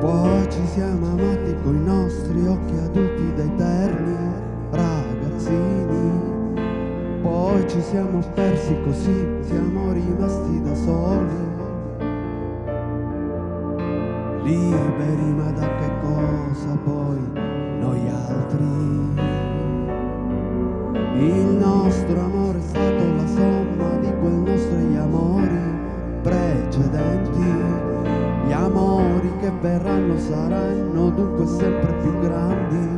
Poi ci siamo amati coi nostri occhi adulti da eterni ragazzini. Poi ci siamo persi così, siamo rimasti da soli. Liberi ma da che cosa poi noi altri? Il nostro amore è stato la somma di quel nostri amori precedenti. Che verranno saranno dunque sempre più grandi.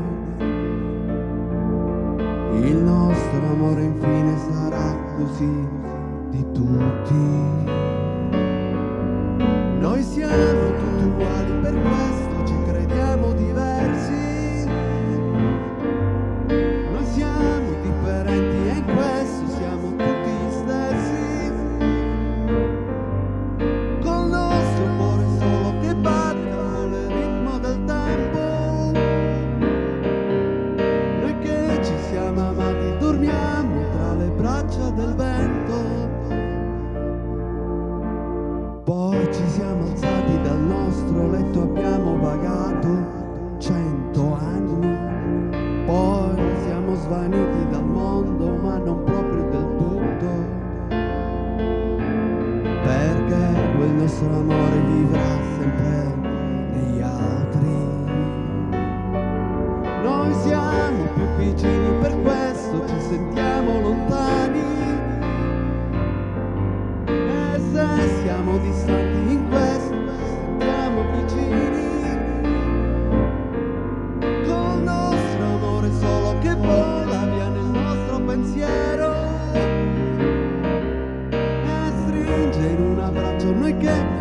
Il nostro amore infine sarà così di tutti. Noi siamo tutti uguali, per questo letto, abbiamo vagato cento anni. Poi siamo svaniti dal mondo, ma non proprio del tutto. Perché quel nostro amore vivrà sempre negli altri. Noi siamo più vicini, per questo ci sentiamo lontani. E se siamo distanti pensiero. E stringe in un abbraccio noi che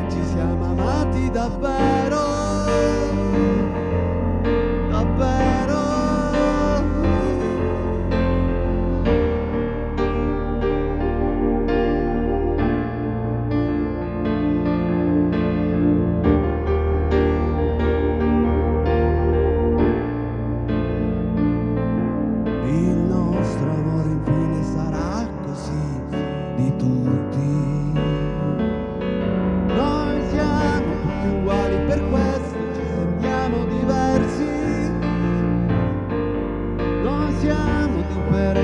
siamo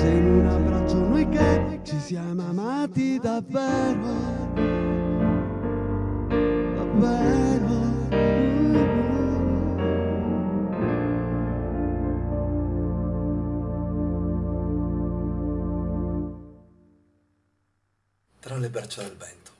stringe in un abbraccio noi che ci siamo amati davvero, davvero. Tra le braccia del vento.